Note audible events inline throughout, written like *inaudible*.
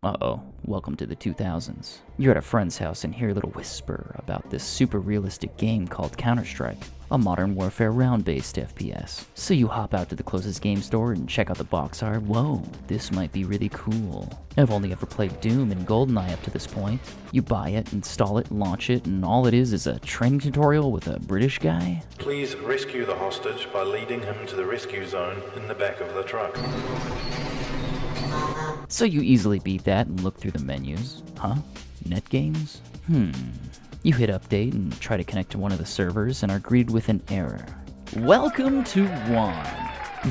Uh-oh, welcome to the 2000s. You're at a friend's house and hear a little whisper about this super realistic game called Counter-Strike, a modern warfare round-based FPS. So you hop out to the closest game store and check out the box art. Whoa, this might be really cool. I've only ever played Doom and GoldenEye up to this point. You buy it, install it, launch it, and all it is is a training tutorial with a British guy? Please rescue the hostage by leading him to the rescue zone in the back of the truck. So you easily beat that and look through the menus. Huh? Net games? Hmm. You hit update and try to connect to one of the servers and are greeted with an error. Welcome to WON,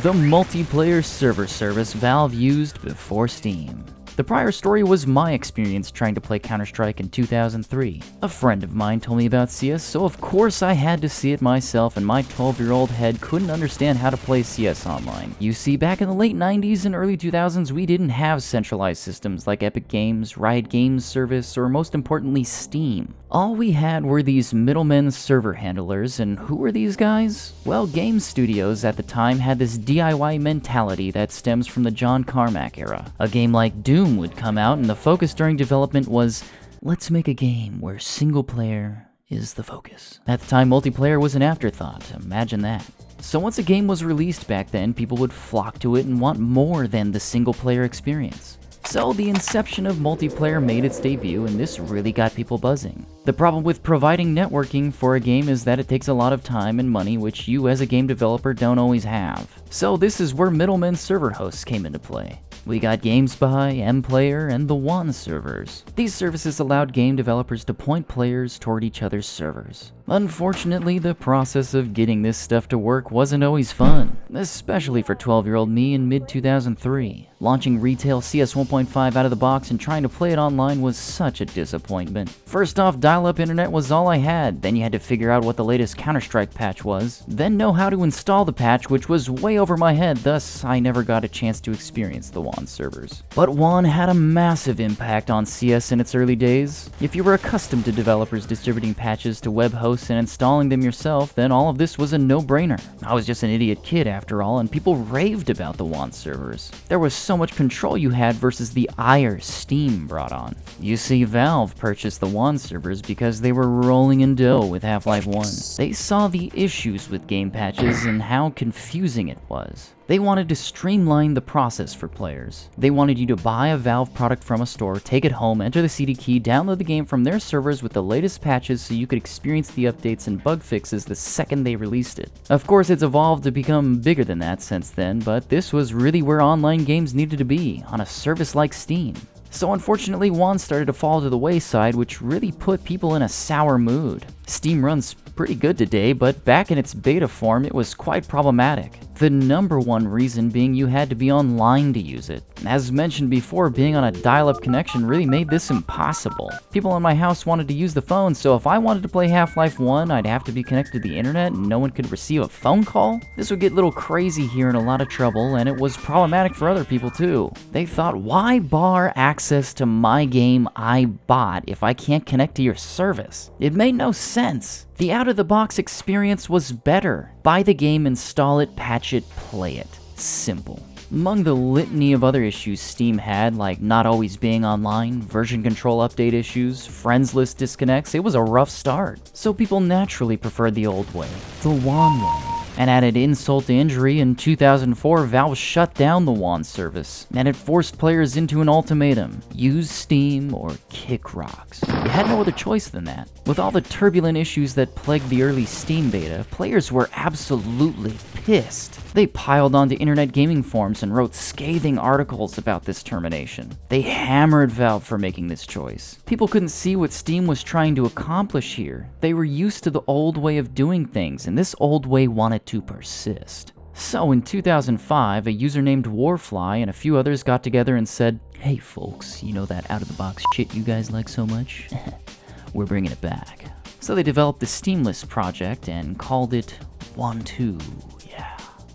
the multiplayer server service Valve used before Steam. The prior story was my experience trying to play Counter-Strike in 2003. A friend of mine told me about CS, so of course I had to see it myself and my 12-year-old head couldn't understand how to play CS online. You see, back in the late 90s and early 2000s, we didn't have centralized systems like Epic Games, Riot Games Service, or most importantly, Steam. All we had were these middlemen server handlers, and who were these guys? Well, game studios at the time had this DIY mentality that stems from the John Carmack era. A game like Doom would come out, and the focus during development was, let's make a game where single player is the focus. At the time, multiplayer was an afterthought, imagine that. So once a game was released back then, people would flock to it and want more than the single player experience. So the inception of multiplayer made its debut and this really got people buzzing. The problem with providing networking for a game is that it takes a lot of time and money which you as a game developer don't always have. So this is where middlemen server hosts came into play. We got GameSpy, MPlayer, and the WAN servers. These services allowed game developers to point players toward each other's servers. Unfortunately, the process of getting this stuff to work wasn't always fun, especially for 12-year-old me in mid-2003. Launching retail CS 1.5 out of the box and trying to play it online was such a disappointment. First off, dial-up internet was all I had, then you had to figure out what the latest Counter-Strike patch was, then know how to install the patch which was way over my head, thus I never got a chance to experience the WON servers. But WON had a massive impact on CS in its early days. If you were accustomed to developers distributing patches to web hosts and installing them yourself, then all of this was a no-brainer. I was just an idiot kid after all, and people raved about the WON servers. There was so much control you had versus the ire Steam brought on. You see, Valve purchased the WON servers because they were rolling in dough with Half-Life 1. They saw the issues with game patches and how confusing it was. They wanted to streamline the process for players. They wanted you to buy a Valve product from a store, take it home, enter the CD key, download the game from their servers with the latest patches so you could experience the updates and bug fixes the second they released it. Of course, it's evolved to become bigger than that since then, but this was really where online games needed to be, on a service like Steam. So unfortunately, WON started to fall to the wayside, which really put people in a sour mood. Steam runs pretty good today, but back in its beta form, it was quite problematic. The number one reason being you had to be online to use it. As mentioned before, being on a dial-up connection really made this impossible. People in my house wanted to use the phone, so if I wanted to play Half-Life 1, I'd have to be connected to the internet and no one could receive a phone call? This would get a little crazy here and a lot of trouble, and it was problematic for other people too. They thought, why bar access to my game I bought if I can't connect to your service? It made no sense. The out-of-the-box experience was better. Buy the game, install it, patch it, play it. Simple. Among the litany of other issues Steam had, like not always being online, version control update issues, friends list disconnects, it was a rough start. So people naturally preferred the old way, the WON way. And added insult to injury, in 2004, Valve shut down the WON service, and it forced players into an ultimatum. Use Steam or kick rocks. You had no other choice than that. With all the turbulent issues that plagued the early Steam beta, players were absolutely pissed. They piled onto internet gaming forums and wrote scathing articles about this termination. They hammered Valve for making this choice. People couldn't see what Steam was trying to accomplish here. They were used to the old way of doing things, and this old way wanted to persist. So in 2005, a user named Warfly and a few others got together and said, Hey folks, you know that out-of-the-box shit you guys like so much? *laughs* We're bringing it back. So they developed the Steamless project and called it WON2.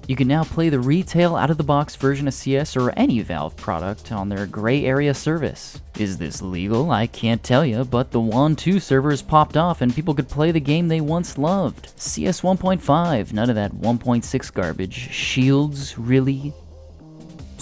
You can now play the retail out-of-the-box version of CS or any Valve product on their gray area service. Is this legal? I can't tell you, but the WON 2 servers popped off and people could play the game they once loved. CS 1.5, none of that 1.6 garbage. Shields, really?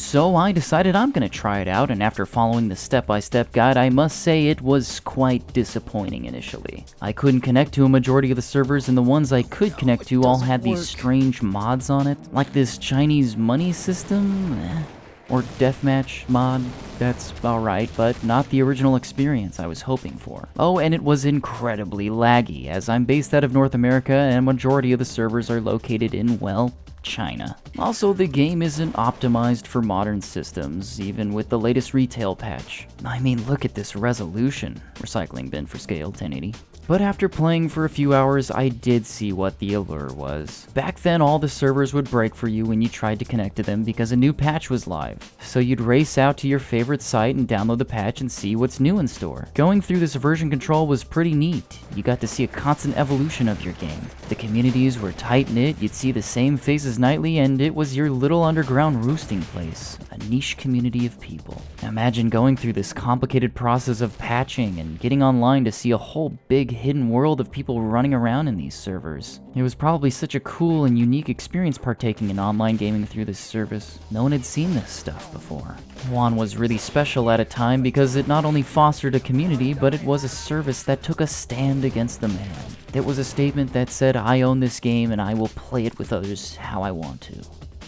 So I decided I'm gonna try it out, and after following the step-by-step guide, I must say it was quite disappointing initially. I couldn't connect to a majority of the servers, and the ones I could connect to all had these strange mods on it, like this Chinese money system, eh, or deathmatch mod. That's alright, but not the original experience I was hoping for. Oh, and it was incredibly laggy, as I'm based out of North America and a majority of the servers are located in, well, China. Also, the game isn't optimized for modern systems, even with the latest retail patch. I mean, look at this resolution. Recycling bin for scale, 1080. But after playing for a few hours, I did see what the allure was. Back then, all the servers would break for you when you tried to connect to them because a new patch was live. So you'd race out to your favorite site and download the patch and see what's new in store. Going through this version control was pretty neat. You got to see a constant evolution of your game. The communities were tight-knit, you'd see the same faces nightly, and it was your little underground roosting place. A niche community of people. Imagine going through this complicated process of patching and getting online to see a whole big hidden world of people running around in these servers. It was probably such a cool and unique experience partaking in online gaming through this service. No one had seen this stuff before. WON was really special at a time because it not only fostered a community, but it was a service that took a stand against the man. It was a statement that said, I own this game and I will play it with others how I want to.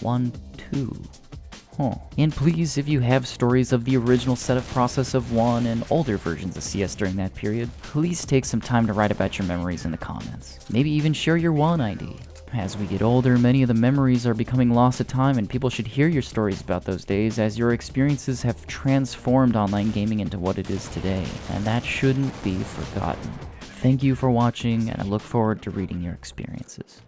One, two, Huh. And please, if you have stories of the original setup process of WON and older versions of CS during that period, please take some time to write about your memories in the comments. Maybe even share your WON ID. As we get older, many of the memories are becoming lost to time and people should hear your stories about those days as your experiences have transformed online gaming into what it is today, and that shouldn't be forgotten. Thank you for watching, and I look forward to reading your experiences.